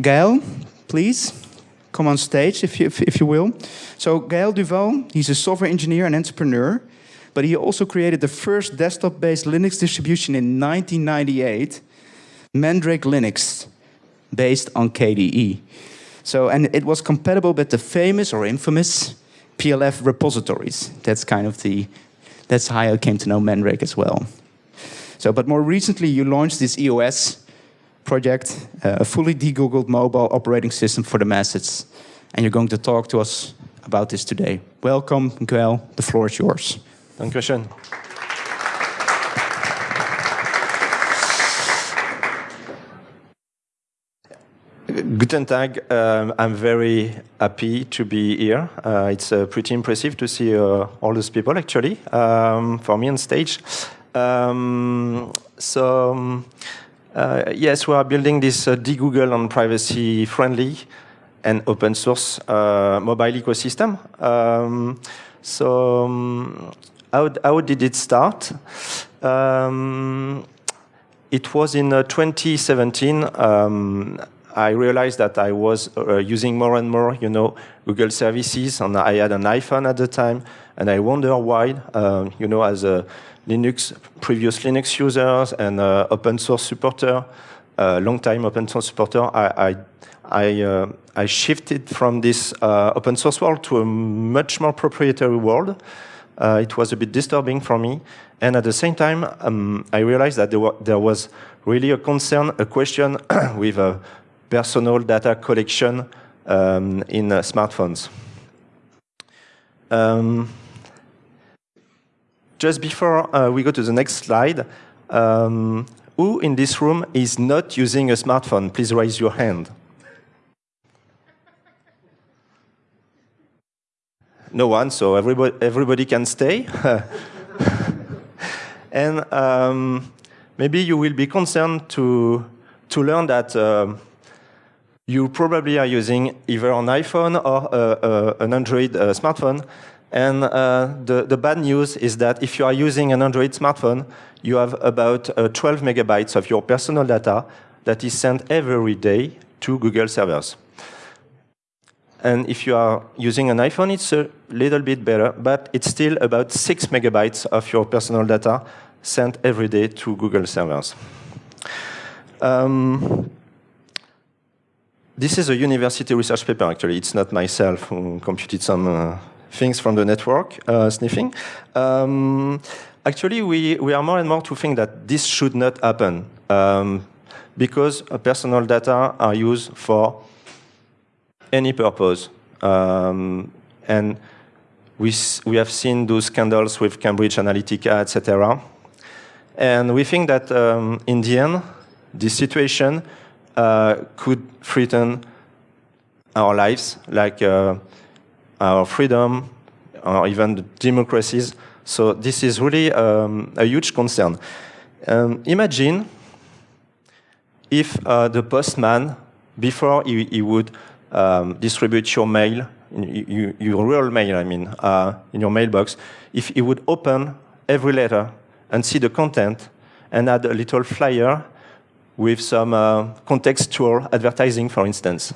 Gael, please come on stage if you, if, if you will. So Gael Duval, he's a software engineer and entrepreneur, but he also created the first desktop-based Linux distribution in 1998, Mandrake Linux, based on KDE. So, and it was compatible with the famous or infamous PLF repositories. That's kind of the, that's how I came to know Mandrake as well. So, but more recently you launched this EOS project, uh, a fully de-Googled mobile operating system for the masses. And you're going to talk to us about this today. Welcome, Gael. The floor is yours. Thank you, Sean. Guten Tag. Um, I'm very happy to be here. Uh, it's uh, pretty impressive to see uh, all those people, actually, um, for me on stage. Um, so, um, uh, yes, we are building this uh, de-Google and privacy-friendly and open source uh, mobile ecosystem. Um, so, um, how, how, did it start? Um, it was in 2017. Um, I realized that I was uh, using more and more, you know, Google services, and I had an iPhone at the time, and I wonder why, uh, you know, as a Linux, previous Linux users and uh, open source supporter, uh, long time open source supporter, I, I, I, uh, I shifted from this uh, open source world to a much more proprietary world. Uh, it was a bit disturbing for me. And at the same time, um, I realized that there, there, was really a concern, a question with a personal data collection um, in smartphones. Um, just before uh, we go to the next slide, um, who in this room is not using a smartphone? Please raise your hand. no one, so everybody, everybody can stay. and um, maybe you will be concerned to, to learn that uh, you probably are using either an iPhone or uh, uh, an Android uh, smartphone. And uh, the, the bad news is that if you are using an Android smartphone, you have about uh, 12 megabytes of your personal data that is sent every day to Google servers. And if you are using an iPhone, it's a little bit better, but it's still about 6 megabytes of your personal data sent every day to Google servers. Um, this is a university research paper, actually. It's not myself who computed some uh, things from the network uh, sniffing. Um, actually, we, we are more and more to think that this should not happen um, because personal data are used for any purpose. Um, and we, we have seen those scandals with Cambridge Analytica, etc. And we think that um, in the end, this situation uh, could threaten our lives, like uh, our freedom, or even democracies. So this is really um, a huge concern. Um, imagine if uh, the postman, before he, he would um, distribute your mail, you, your real mail, I mean, uh, in your mailbox, if he would open every letter and see the content and add a little flyer with some uh, contextual advertising, for instance.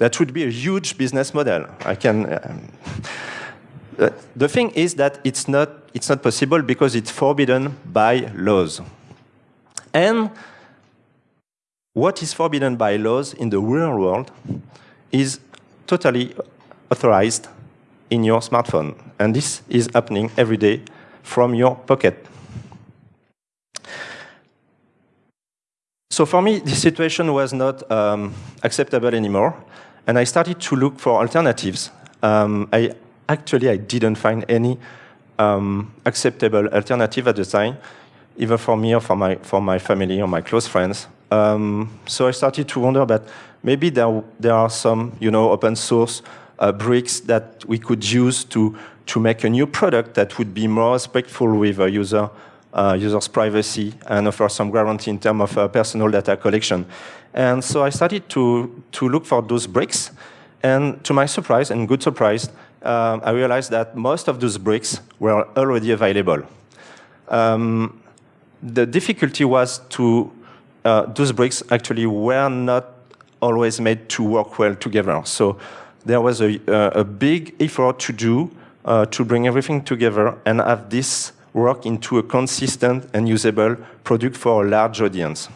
That would be a huge business model. I can. Uh, the thing is that it's not it's not possible because it's forbidden by laws. And what is forbidden by laws in the real world is totally authorized in your smartphone. And this is happening every day from your pocket. So for me, this situation was not um, acceptable anymore and I started to look for alternatives. Um, I actually I didn't find any um, acceptable alternative at the time, either for me or for my for my family or my close friends. Um, so I started to wonder that maybe there there are some you know open source uh, bricks that we could use to to make a new product that would be more respectful with a user uh, user's privacy and offer some guarantee in terms of uh, personal data collection. And so I started to, to look for those bricks. And to my surprise, and good surprise, um, I realized that most of those bricks were already available. Um, the difficulty was to, uh, those bricks actually were not always made to work well together. So there was a, a big effort to do uh, to bring everything together and have this work into a consistent and usable product for a large audience.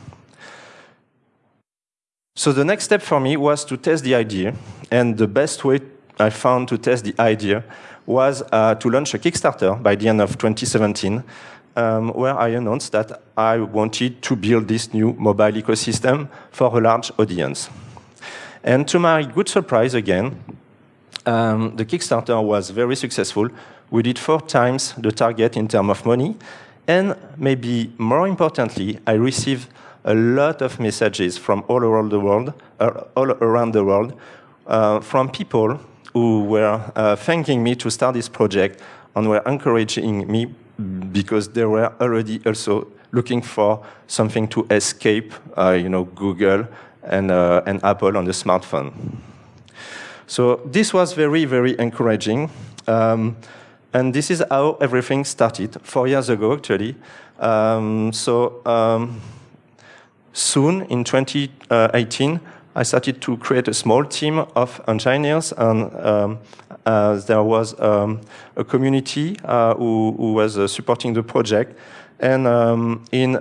So the next step for me was to test the idea, and the best way I found to test the idea was uh, to launch a Kickstarter by the end of 2017, um, where I announced that I wanted to build this new mobile ecosystem for a large audience. And to my good surprise again, um, the Kickstarter was very successful. We did four times the target in terms of money. And maybe more importantly, I received a lot of messages from all around the world, uh, all around the world uh, from people who were uh, thanking me to start this project and were encouraging me because they were already also looking for something to escape, you know, Google and, and Apple on the smartphone. So this was very, very encouraging. Um, and this is how everything started, four years ago, actually. Um, so um, soon, in 2018, I started to create a small team of engineers, and um, uh, there was um, a community uh, who, who, was uh, supporting the project. And um, in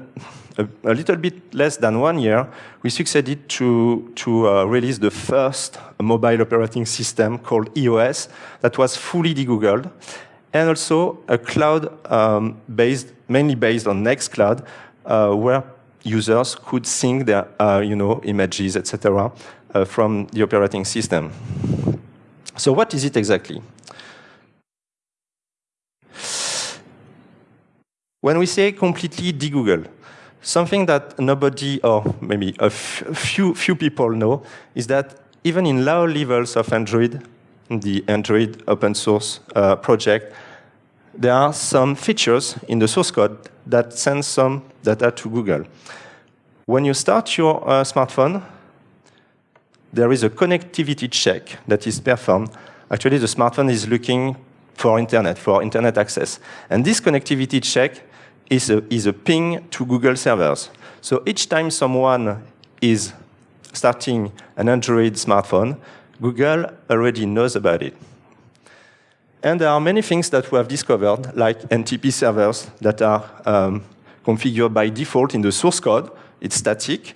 a, a, little bit less than one year, we succeeded to, to uh, release the first mobile operating system called EOS that was fully degoogled, and also a cloud um, based, mainly based on Nextcloud, uh, where users could sync their uh, you know, images, etc., uh, from the operating system. So what is it exactly? When we say completely degoogle, something that nobody, or maybe a few, few people know, is that even in low levels of Android, the Android open source uh, project, there are some features in the source code that send some data to Google. When you start your uh, smartphone, there is a connectivity check that is performed. Actually, the smartphone is looking for internet, for internet access. And this connectivity check is a, is a ping to Google servers. So each time someone is starting an Android smartphone, Google already knows about it. And there are many things that we have discovered, like NTP servers that are um, configured by default in the source code. It's static.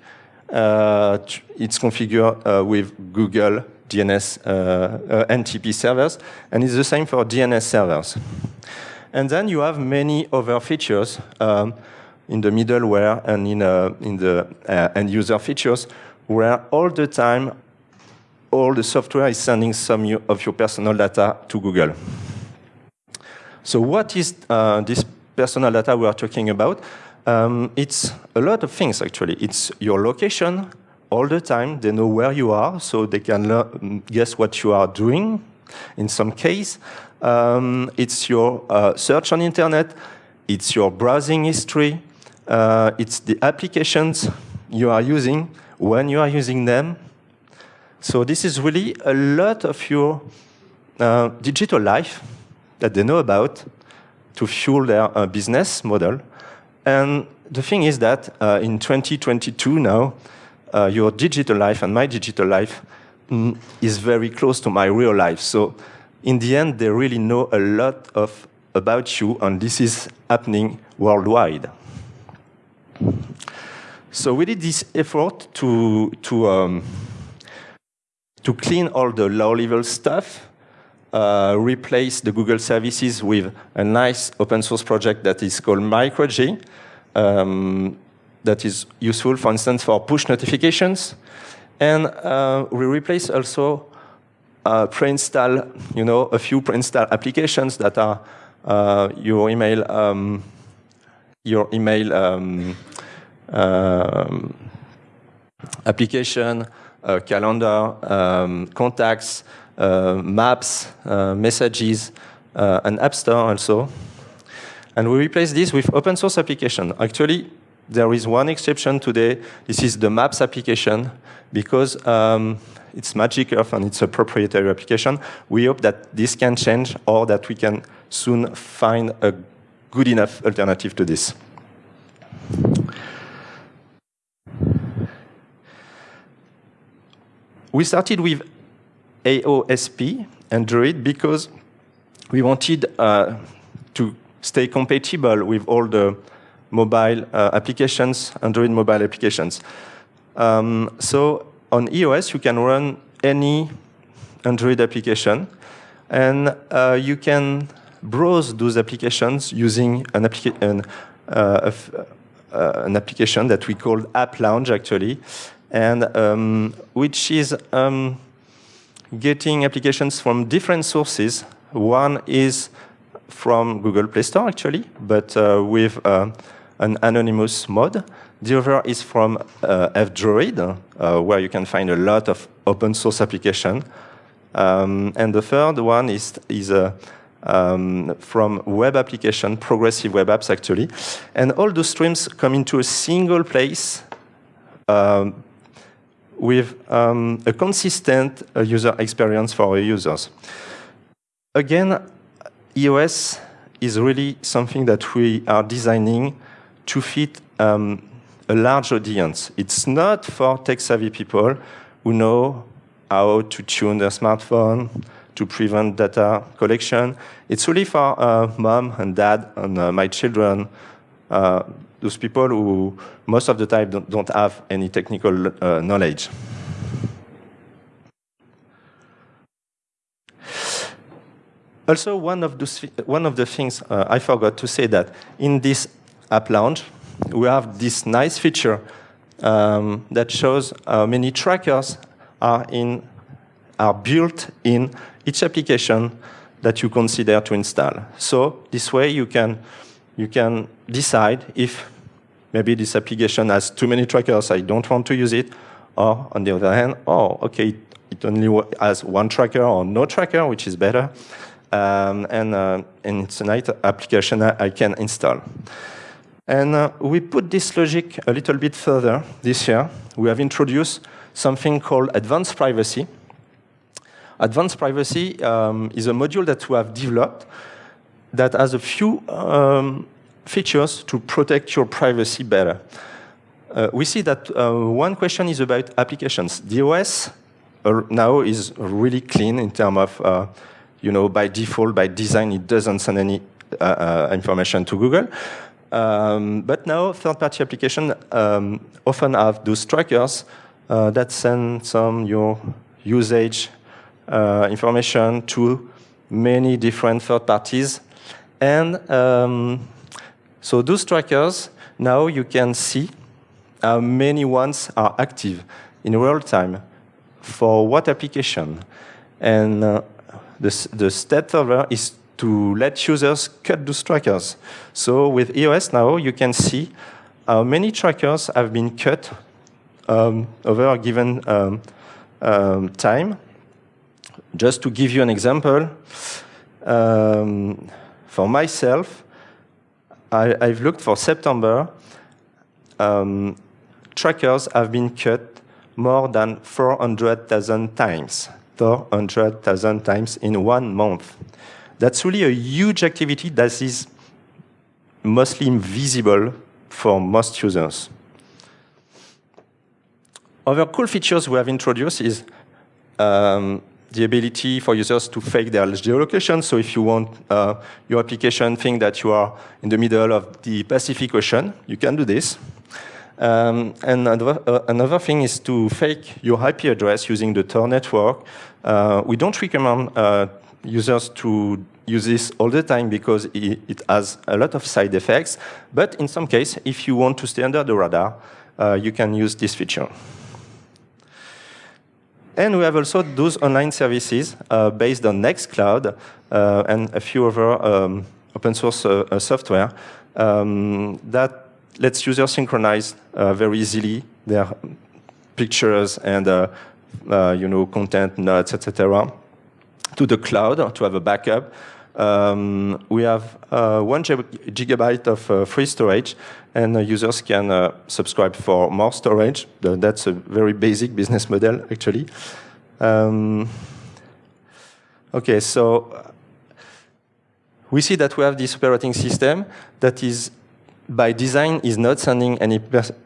Uh, it's configured uh, with Google DNS uh, uh NTP servers, and it's the same for DNS servers. And then you have many other features um, in the middleware and in, uh, in the uh, end user features where all the time all the software is sending some of your personal data to Google. So what is this personal data we are talking about? Um, it's a lot of things, actually. It's your location all the time. They know where you are, so they can guess what you are doing in some case. Um, it's your uh, search on internet. It's your browsing history. Uh, it's the applications you are using, when you are using them. So this is really a lot of your uh, digital life that they know about to fuel their uh, business model. And the thing is that uh, in 2022 now, uh, your digital life and my digital life mm, is very close to my real life. So in the end, they really know a lot of about you, and this is happening worldwide. So we did this effort to, to, um, to clean all the low-level stuff, uh, replace the Google services with a nice open source project that is called MicroG, um, that is useful, for instance, for push notifications. And uh, we replace also uh, pre-install, you know, a few pre-install applications that are uh, your email, um, your email um, um, application, calendar, um, contacts, uh, maps, uh, messages, uh, and App Store also. And we replace this with open source application. Actually, there is one exception today. This is the Maps application, because um, it's Magic Earth and it's a proprietary application. We hope that this can change or that we can soon find a good enough alternative to this. We started with AOSP, Android, because we wanted uh, to stay compatible with all the mobile uh, applications, Android mobile applications. Um, so on EOS, you can run any Android application, and uh, you can browse those applications using an, applica an, uh, uh, an, application that we call App Lounge, actually, and um, which is um, getting applications from different sources. One is from Google Play Store, actually, but uh, with uh, an anonymous mode. The other is from uh, F-Droid, uh, where you can find a lot of open source application. Um, and the third one is, is uh, um, from web application, progressive web apps, actually. And all those streams come into a single place um, with um, a consistent uh, user experience for our users. Again, EOS is really something that we are designing to fit um, a large audience. It's not for tech-savvy people who know how to tune their smartphone, to prevent data collection. It's really for uh, mom and dad and uh, my children, uh, those people who most of the time don't, don't have any technical uh, knowledge. Also, one of, those, one of the things uh, I forgot to say that in this App Lounge, we have this nice feature um, that shows how many trackers are, in, are built in each application that you consider to install. So this way you can, you can decide if maybe this application has too many trackers, I don't want to use it, or on the other hand, oh, okay, it only has one tracker or no tracker, which is better, um, and, uh, and it's a nice application I can install. And uh, we put this logic a little bit further this year. We have introduced something called advanced privacy. Advanced privacy um, is a module that we have developed that has a few um, features to protect your privacy better. Uh, we see that uh, one question is about applications. The OS uh, now is really clean in terms of, uh, you know, by default, by design, it doesn't send any uh, uh, information to Google. Um, but now third-party applications um, often have those trackers that send some your usage information to many different third parties. And um, so those trackers, now you can see how many ones are active in real time for what application. And uh, the, the step further is to let users cut those trackers. So with EOS now, you can see how many trackers have been cut um, over a given um, um, time. Just to give you an example, um, for myself, I, have looked for September. Um, trackers have been cut more than 400,000 times, 400,000 times in one month. That's really a huge activity that is mostly invisible for most users. Other cool features we have introduced is um, the ability for users to fake their geolocation. So if you want uh, your application think that you are in the middle of the Pacific Ocean, you can do this. Um, and another, uh, another, thing is to fake your IP address using the Tor network. Uh, we don't recommend uh, users to use this all the time because it, it, has a lot of side effects. But in some case, if you want to stay under the radar, uh, you can use this feature. And we have also those online services uh, based on Nextcloud uh, and a few other um, open source uh, software um, that lets users synchronize very easily their pictures and you know content, notes, etc to the cloud to have a backup. Um, we have uh, one gigabyte of uh, free storage, and uh, users can uh, subscribe for more storage. That's a very basic business model, actually. Um, okay, so we see that we have this operating system that is by design is not sending any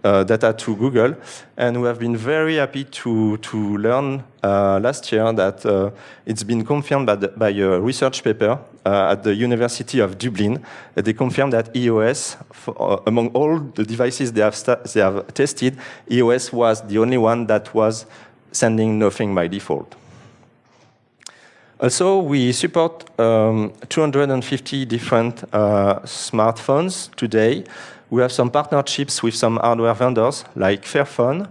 uh, data to Google. And we have been very happy to, to learn uh, last year that uh, it's been confirmed by, the, by a research paper uh, at the University of Dublin. they confirmed that EOS, for, uh, among all the devices they have, they have tested, EOS was the only one that was sending nothing by default. Also, we support um, 250 different uh, smartphones today. We have some partnerships with some hardware vendors like Fairphone.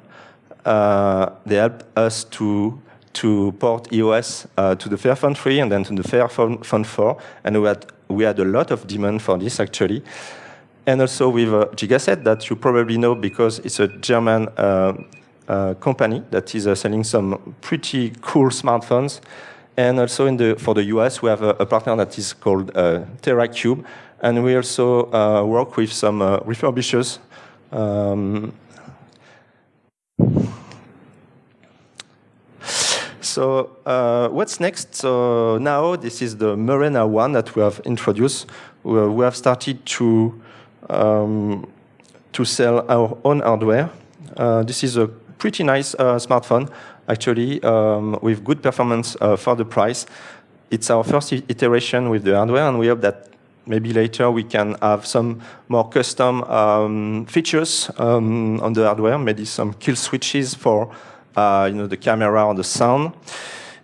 Uh, they help us to to port EOS uh, to the Fairphone 3 and then to the Fairphone 4. And we had, we had a lot of demand for this actually. And also with uh, Gigaset that you probably know because it's a German uh, uh company that is uh, selling some pretty cool smartphones. And also the, for the US, we have a, a partner that is called uh, Teracube. And we also uh, work with some uh, refurbishers. Um, so uh, what's next? So now this is the Murena one that we have introduced. We, we have started to, um, to sell our own hardware. Uh, this is a pretty nice uh, smartphone actually, um, with good performance uh, for the price. It's our first iteration with the hardware, and we hope that maybe later we can have some more custom um, features um, on the hardware, maybe some kill switches for uh, you know, the camera or the sound.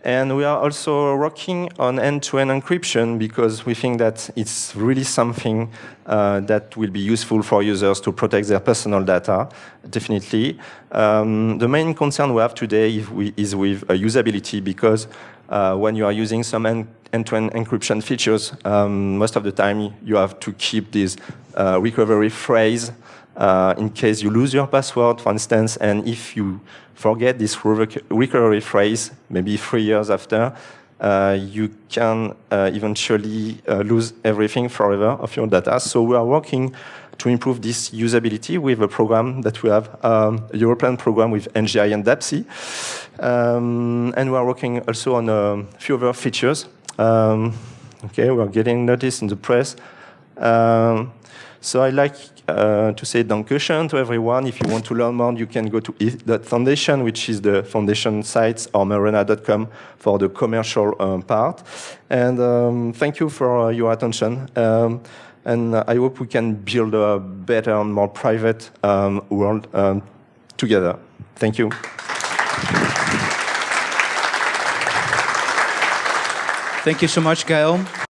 And we are also working on end-to-end -end encryption because we think that it's really something uh, that will be useful for users to protect their personal data, definitely. Um, the main concern we have today is with uh, usability because uh, when you are using some end-to-end -end encryption features, um, most of the time you have to keep this uh, recovery phrase uh, in case you lose your password, for instance, and if you forget this recovery phrase, maybe three years after, uh, you can uh, eventually uh, lose everything forever of your data. So we are working to improve this usability with a program that we have, um, a European program with NGI and DAPSI. Um, and we are working also on a few other features. Um, okay, we're getting noticed in the press. So I like uh, to say Dankeschön to everyone. If you want to learn more, you can go to Foundation, which is the foundation sites or Murena.com for the commercial um, part. And um, thank you for uh, your attention. Um, and I hope we can build a better and more private um, world um, together. Thank you. Thank you so much, Gael.